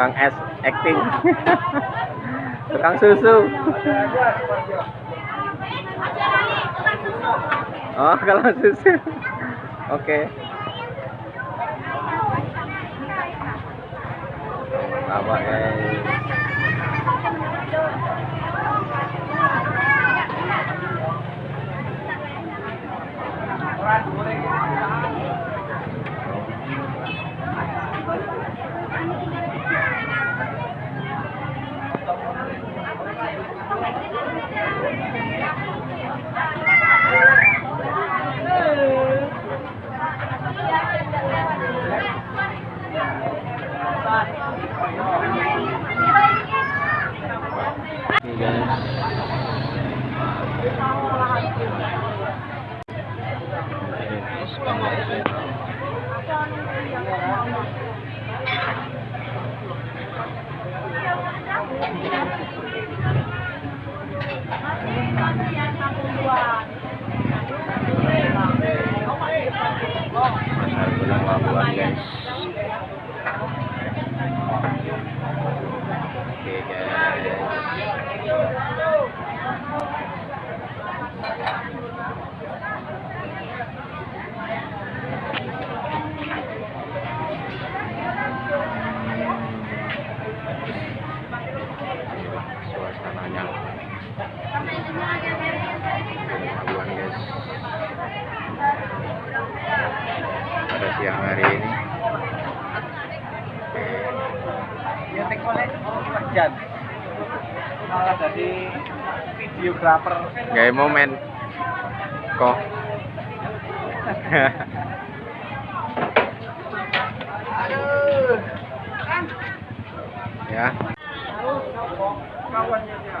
tukang es acting. Tukang susu. Oh kalau susu. Oke. Apa guys Oke guys. Pasar Gulang Labuan guys. Oke guys. suasananya Labuan guys pada siang hari ini Ya tekolek kerjaan. Malah jadi videografer. gaya momen kok ya Kawannya dia.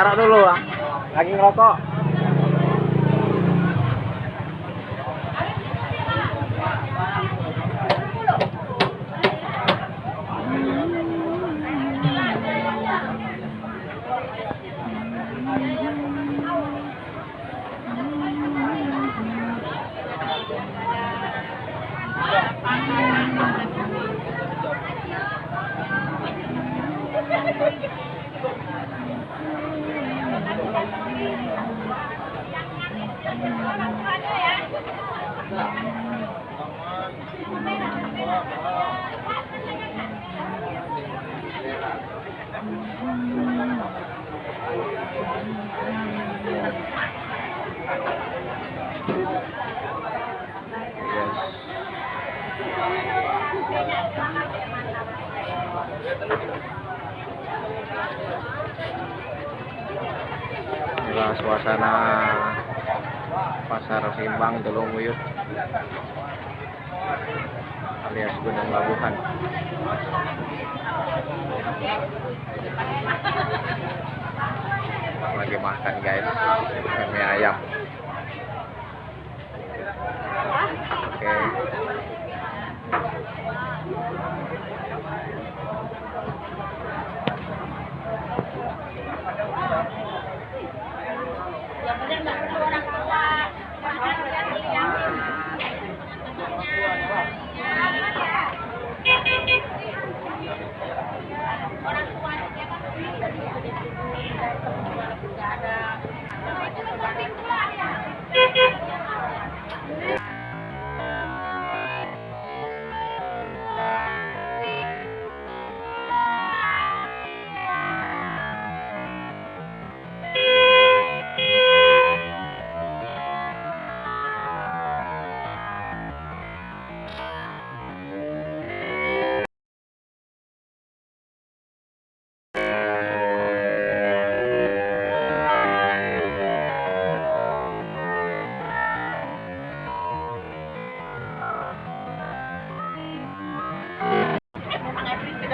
taruh dulu lagi ngerokok Yes. Inilah suasana pasar Simbang Telung Wuyut alias Gunung Labuhan. Lagi makan guys, mie ayam. Oke. poder mejorar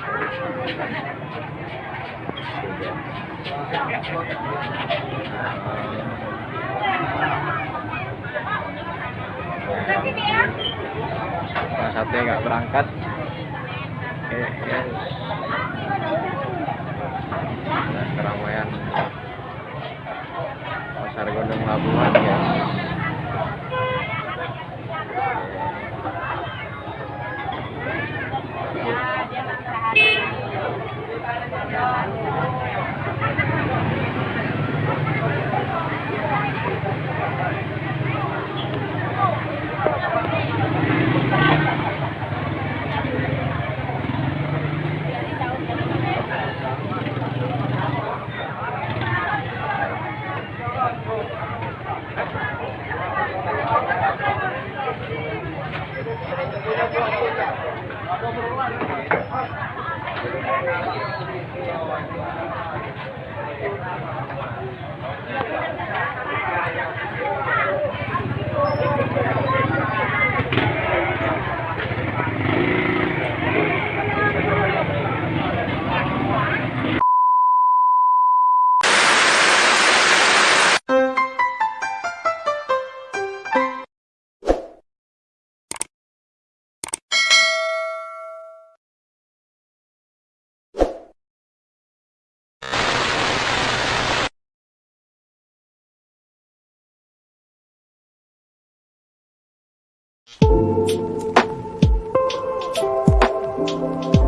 Nah, satu nggak berangkat. Oke, yes. Amén. Thank you.